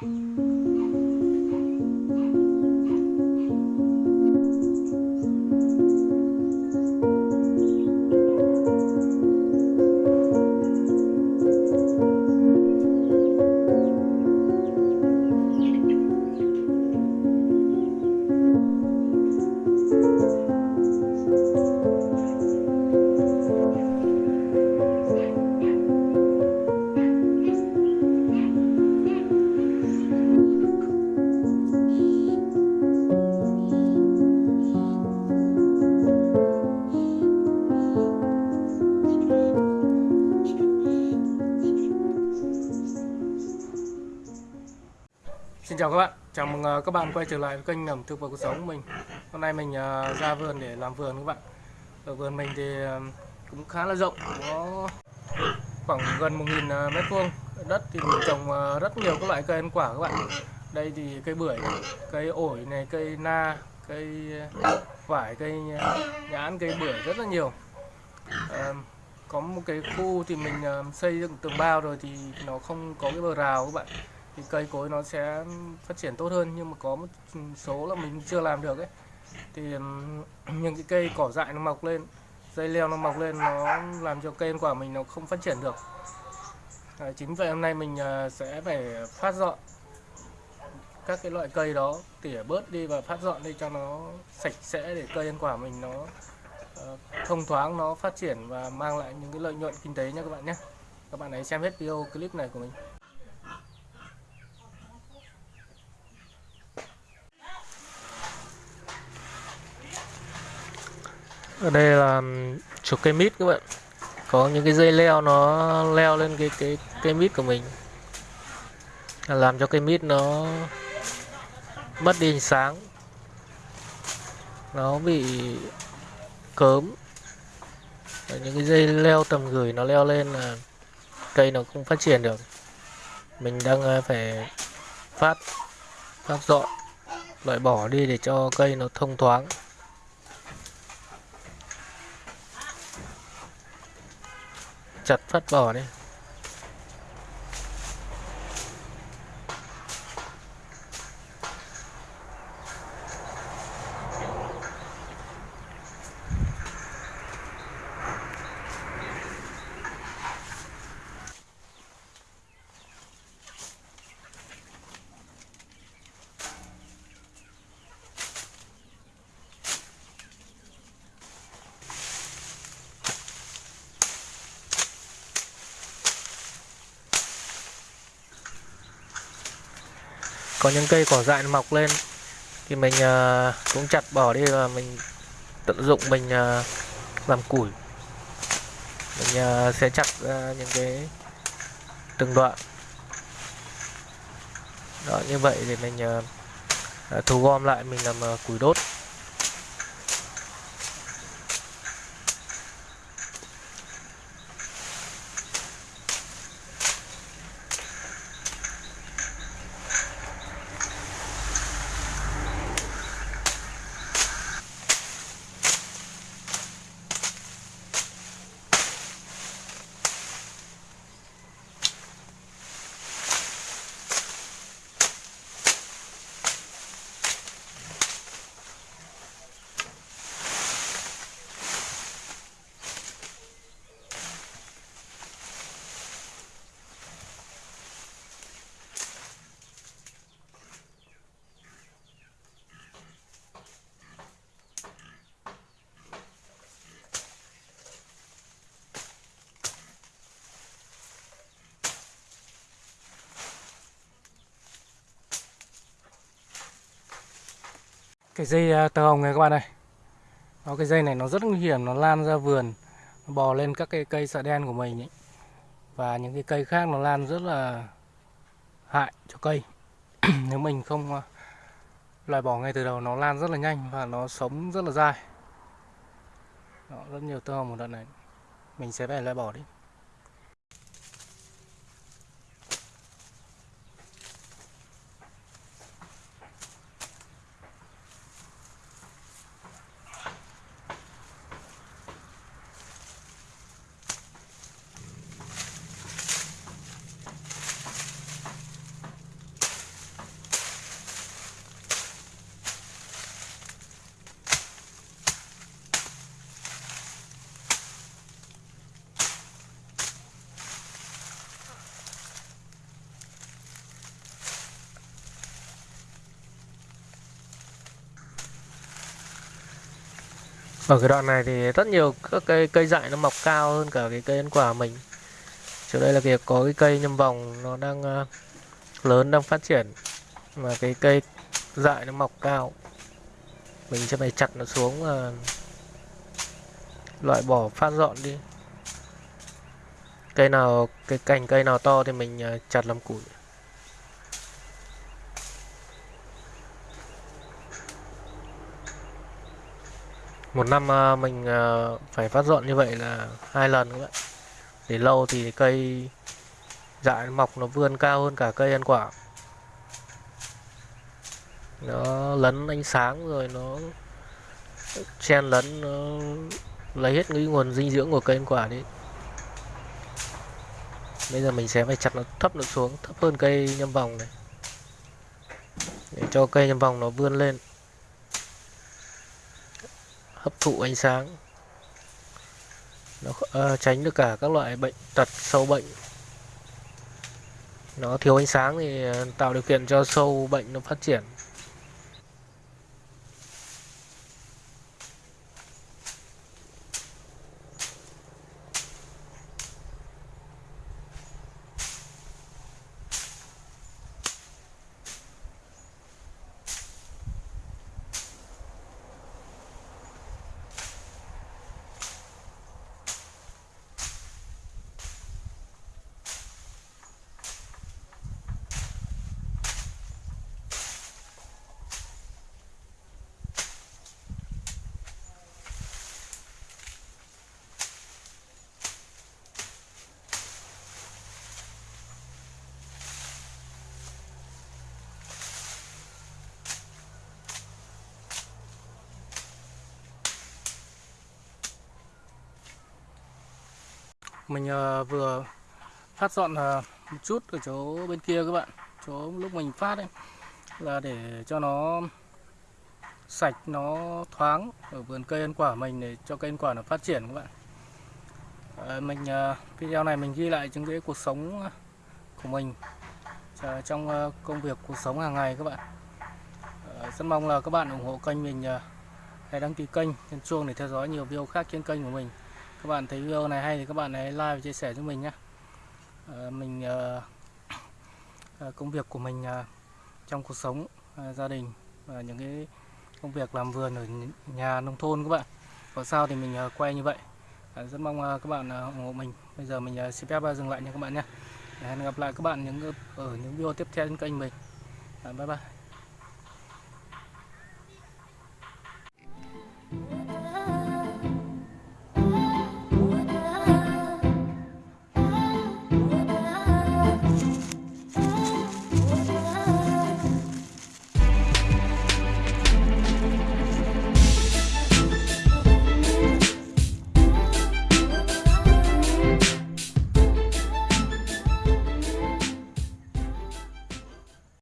Xin chào các bạn, chào mừng ờ, các bạn quay trở lại với kênh ẩm thực và cuộc sống của mình. Hôm nay mình ờ, ra vườn để làm vườn các bạn. Ở vườn mình thì ờ, cũng khá là rộng, có khoảng gần 1.000 mét vuông. Đất thì mình trồng rất nhiều các loại cây ăn quả các bạn. Đây thì cây bưởi, cây ổi này, cây na, cây vải, cây nhãn, cây bưởi rất là nhiều. Có một cái khu thì mình xây dựng tường bao rồi thì nó không có cái bờ rào các bạn thì cây cối nó sẽ phát triển tốt hơn. Nhưng mà có một số là mình chưa làm được ấy. Thì những cái cây cỏ dại nó mọc lên dây leo nó mọc lên nó làm cho cây ăn quả mình nó không phát triển được. À, chính vậy hôm nay mình à, sẽ phải phát dọn các cái loại cây đó tỉa bớt đi và phát dọn đi cho nó sạch sẽ để cây ăn quả mình nó ờ, thông thoáng nó phát triển và mang lại những cái lợi nhuận kinh tế nha các bạn nhé. Các bạn hãy xem hết video clip này của mình. Ở đây là chục cây mít các bạn. Có những cái dây leo nó leo lên cái cái, cây mít của mình. Làm cho cây mít nó mất đi ánh sáng. Nó bị cớm. Và những cái dây leo tầm gửi nó leo lên là cây nó không phát triển được. Mình đang à, phải phát phát dọn, loại bỏ đi để cho cây nó thông thoáng. Chặt phát bỏ đi. Có những cây cỏ dại mọc lên thì mình ờ, cũng chặt bỏ đi và mình tận dụng mình ờ, làm củi. Mình ờ, sẽ chặt ra những cái từng đoạn. Đó như vậy thì mình ờ, thu gom lại mình làm củi đốt. Cái dây à, tơ hồng này các bạn ơi. Nó cái dây này nó rất nguy hiểm nó lan ra vườn nó bò lên các cái cây sợ đen của mình ấy. và những cái cây khác nó lan rất là hại cho cây. Nếu mình không à, loại bỏ ngay từ đầu nó lan rất là nhanh và nó sống rất là dai. Đó, rất nhiều tơ hồng một đoạn này. Mình sẽ phải loại bỏ đi. Ở cái đoạn này thì rất nhiều các cây cây dại nó mọc cao hơn cả cái cây ăn quả mình. Chỗ đây là việc có cái cây nhâm vòng nó đang uh, lớn đang phát triển mà cái cây dại nó mọc cao. Mình sẽ phải chặt nó xuống và loại bỏ phát dọn đi. Cây nào cái cành cây nào to thì mình uh, chặt làm củi. Một năm à, mình à, phải phát dọn như vậy là hai lần các bạn để lâu thì cây dại mọc nó vươn cao hơn cả cây ăn quả. Nó lấn ánh sáng rồi nó chen lấn, nó lấy hết cái nguồn dinh dưỡng của cây ăn quả đi. Bây giờ mình sẽ phải chặt nó thấp nó xuống, thấp hơn cây nhâm vòng này. Để cho cây nhâm vòng nó vươn lên hấp thụ ánh sáng. Nó uh, tránh được cả các loại bệnh tật sâu bệnh. Nó thiếu ánh sáng thì ờ, tạo điều kiện cho sâu bệnh nó phát triển. Mình ờ, vừa phát dọn ờ, một chút ở chỗ bên kia các bạn, chỗ lúc mình phát ấy, là để cho nó sạch, nó thoáng ở vườn cây ăn quả mình để cho cây ăn quả nó phát triển các bạn. Ờ, mình video này mình ghi lại những cái cuộc sống của mình trong công việc, cuộc sống hàng ngày các bạn. Rất mong là các bạn ủng hộ kênh mình hãy đăng ký kênh nhấn chuông để theo dõi nhiều video khác trên kênh của mình các bạn thấy video này hay thì các bạn hãy like và chia sẻ cho mình nhé. À, mình à, công việc của mình à, trong cuộc sống à, gia đình và những cái công việc làm vườn ở nhà nông thôn các bạn. Có sao thì mình à, quay như vậy. À, rất mong à, các bạn à, ủng hộ mình. Bây giờ mình à, xin phép dừng lại nha các bạn nhé. Hẹn gặp lại các bạn những ở những video tiếp theo trên kênh mình. À, bye bye.